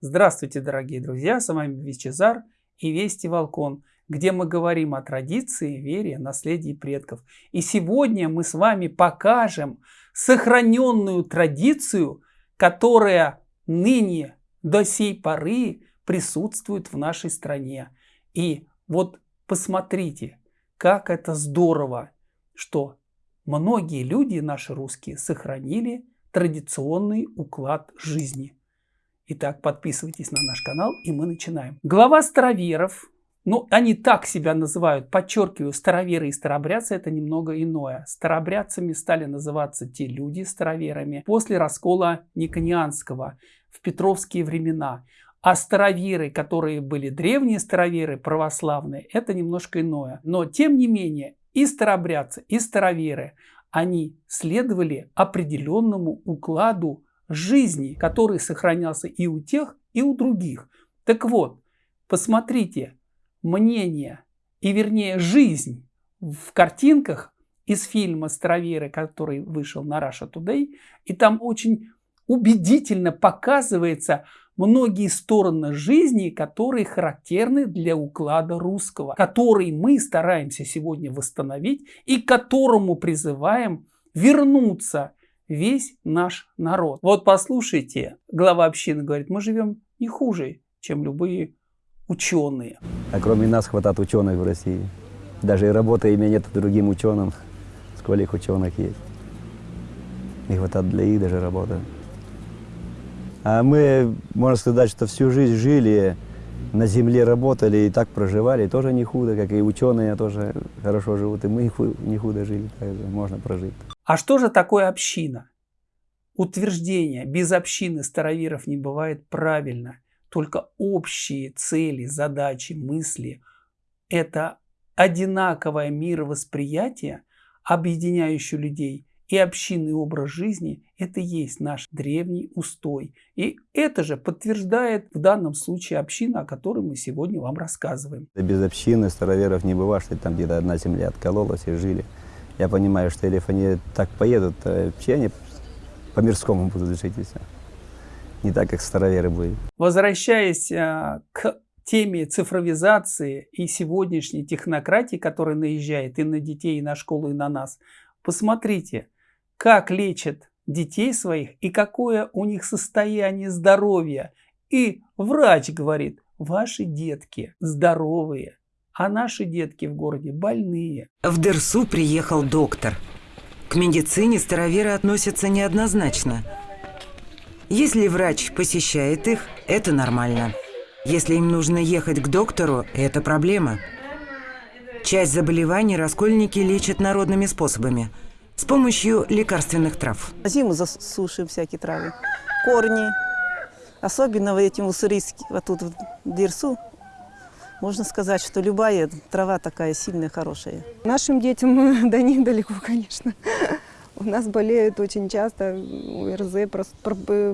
Здравствуйте, дорогие друзья, с вами Вичезар и Вести Волкон, где мы говорим о традиции, вере, наследии предков. И сегодня мы с вами покажем сохраненную традицию, которая ныне до сей поры присутствует в нашей стране. И вот посмотрите, как это здорово, что многие люди, наши русские, сохранили традиционный уклад жизни. Итак, подписывайтесь на наш канал, и мы начинаем. Глава староверов, ну, они так себя называют, подчеркиваю, староверы и старобрядцы, это немного иное. Старобрядцами стали называться те люди староверами после раскола Никонианского в Петровские времена. А староверы, которые были древние староверы, православные, это немножко иное. Но, тем не менее, и старобрядцы, и староверы, они следовали определенному укладу жизни, который сохранялся и у тех, и у других. Так вот, посмотрите, мнение и вернее жизнь в картинках из фильма «Староверы», который вышел на Russia Today, и там очень убедительно показывается многие стороны жизни, которые характерны для уклада русского, который мы стараемся сегодня восстановить и которому призываем вернуться весь наш народ. Вот послушайте, глава общины говорит, мы живем не хуже, чем любые ученые. А кроме нас хватает ученых в России. Даже и работы имя нет другим ученым. Сколько их ученых есть. Не хватает для их даже работы. А мы, можно сказать, что всю жизнь жили, на земле работали и так проживали, тоже не худо, как и ученые тоже хорошо живут, и мы не худо жили, также можно прожить. А что же такое община? Утверждение «без общины староверов не бывает» правильно. Только общие цели, задачи, мысли – это одинаковое мировосприятие, объединяющее людей, и общинный образ жизни – это и есть наш древний устой. И это же подтверждает в данном случае община, о которой мы сегодня вам рассказываем. Без общины староверов не бывает, что там где-то одна земля откололась и жили. Я понимаю, что если они так поедут, то вообще они по-мирскому будут жить и все. Не так, как староверы будут. Возвращаясь а, к теме цифровизации и сегодняшней технократии, которая наезжает и на детей, и на школу, и на нас, посмотрите, как лечат детей своих и какое у них состояние здоровья. И врач говорит, ваши детки здоровые, а наши детки в городе больные. В Дерсу приехал доктор. К медицине староверы относятся неоднозначно. Если врач посещает их, это нормально. Если им нужно ехать к доктору, это проблема. Часть заболеваний раскольники лечат народными способами – с помощью лекарственных трав. Зиму засушим всякие травы, корни. Особенно в этим уссурийским, вот тут в Дерсу, можно сказать, что любая трава такая сильная, хорошая. Нашим детям до них далеко, конечно. У нас болеют очень часто ОРЗ,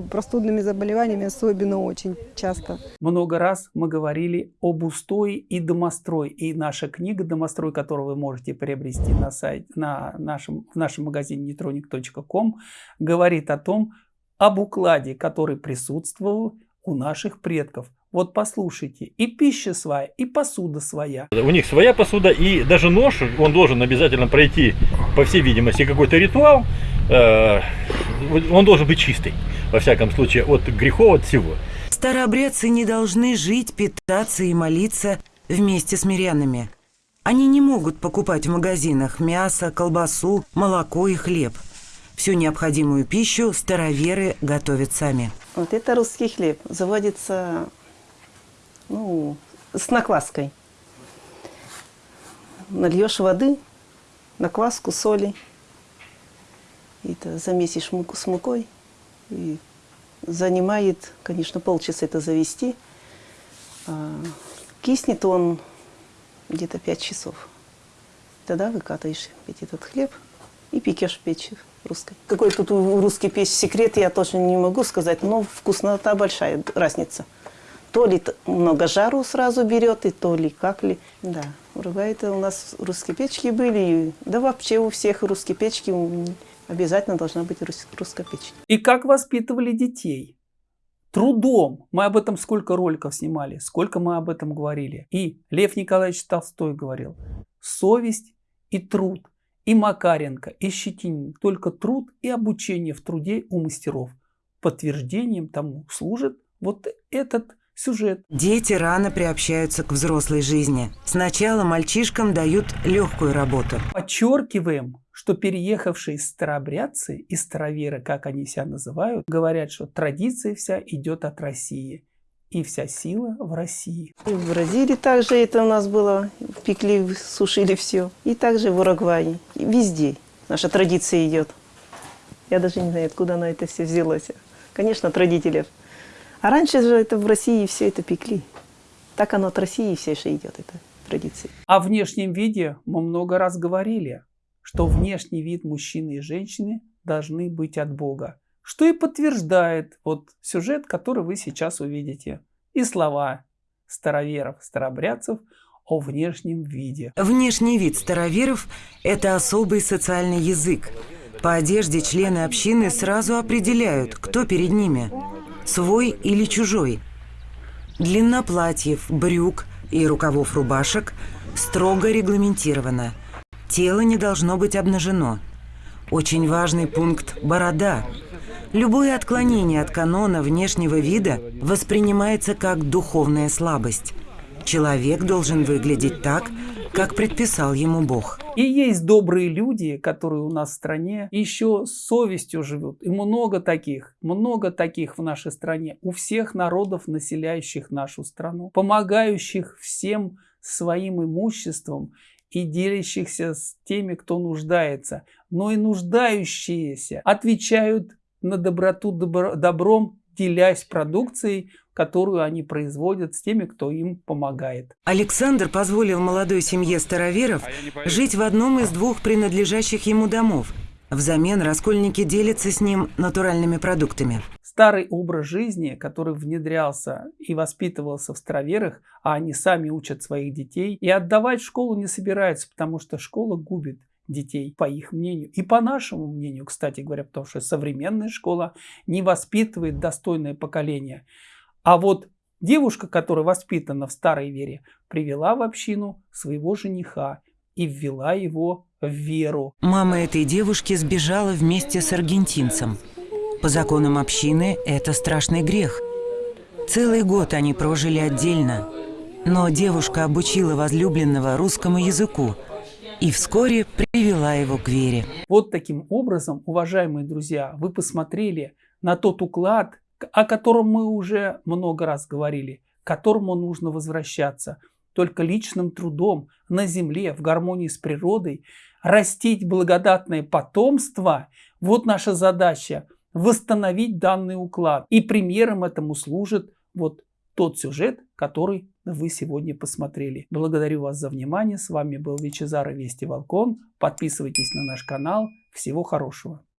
простудными заболеваниями особенно очень часто. Много раз мы говорили об устой и домострой. И наша книга «Домострой», которую вы можете приобрести на сайте, на нашем, в нашем магазине neutronic.com, говорит о том, об укладе, который присутствовал у наших предков. Вот послушайте, и пища своя, и посуда своя. У них своя посуда, и даже нож, он должен обязательно пройти, по всей видимости, какой-то ритуал. Э, он должен быть чистый, во всяком случае, от грехов, от всего. Старообрядцы не должны жить, питаться и молиться вместе с мирянами. Они не могут покупать в магазинах мясо, колбасу, молоко и хлеб. Всю необходимую пищу староверы готовят сами. Вот это русский хлеб. Заводится ну, с накваской. Нальешь воды, накваску, соли. И это замесишь муку с мукой. И занимает, конечно, полчаса это завести. А киснет он где-то 5 часов. Тогда выкатываешь этот хлеб и пекешь в печь русской. Какой тут у русской печь секрет, я точно не могу сказать, но вкуснота большая разница. То ли много жару сразу берет, и то ли как ли. Да, это у нас русские печки были. Да вообще у всех русские печки обязательно должна быть русская печь. И как воспитывали детей? трудом. Мы об этом сколько роликов снимали, сколько мы об этом говорили. И Лев Николаевич Толстой говорил, совесть и труд, и Макаренко, и Щетинин, только труд и обучение в труде у мастеров. Подтверждением тому служит вот этот сюжет. Дети рано приобщаются к взрослой жизни. Сначала мальчишкам дают легкую работу. Подчеркиваем, что переехавшие старообрядцы и староверы, как они себя называют, говорят, что традиция вся идет от России. И вся сила в России. И в Бразилии также это у нас было. Пекли, сушили все. И также в Уругвае. И везде наша традиция идет. Я даже не знаю, откуда она это все взялась. Конечно, от родителей. А раньше же это в России все это пекли. Так оно от России все же идет, эта традиция. О внешнем виде мы много раз говорили, что внешний вид мужчины и женщины должны быть от Бога. Что и подтверждает вот сюжет, который вы сейчас увидите. И слова староверов, старобрядцев о внешнем виде. Внешний вид староверов – это особый социальный язык. По одежде члены общины сразу определяют, кто перед ними – свой или чужой. Длина платьев, брюк и рукавов рубашек строго регламентирована. Тело не должно быть обнажено. Очень важный пункт – борода. Любое отклонение от канона внешнего вида воспринимается как духовная слабость. Человек должен выглядеть так, как предписал ему Бог. И есть добрые люди, которые у нас в стране еще с совестью живут. И много таких, много таких в нашей стране. У всех народов, населяющих нашу страну. Помогающих всем своим имуществом и делящихся с теми, кто нуждается. Но и нуждающиеся отвечают на доброту добром, делясь продукцией, которую они производят с теми, кто им помогает. Александр позволил молодой семье староверов жить в одном из двух принадлежащих ему домов. Взамен раскольники делятся с ним натуральными продуктами. Старый образ жизни, который внедрялся и воспитывался в староверах, а они сами учат своих детей, и отдавать в школу не собираются, потому что школа губит детей, по их мнению. И по нашему мнению, кстати говоря, потому что современная школа не воспитывает достойное поколение. А вот девушка, которая воспитана в старой вере, привела в общину своего жениха и ввела его в веру. Мама этой девушки сбежала вместе с аргентинцем. По законам общины это страшный грех. Целый год они прожили отдельно. Но девушка обучила возлюбленного русскому языку и вскоре привела его к вере. Вот таким образом, уважаемые друзья, вы посмотрели на тот уклад, о котором мы уже много раз говорили, к которому нужно возвращаться. Только личным трудом на земле, в гармонии с природой, растить благодатное потомство – вот наша задача – восстановить данный уклад. И примером этому служит вот тот сюжет, который вы сегодня посмотрели. Благодарю вас за внимание. С вами был Вичезар и Вести Волкон. Подписывайтесь на наш канал. Всего хорошего.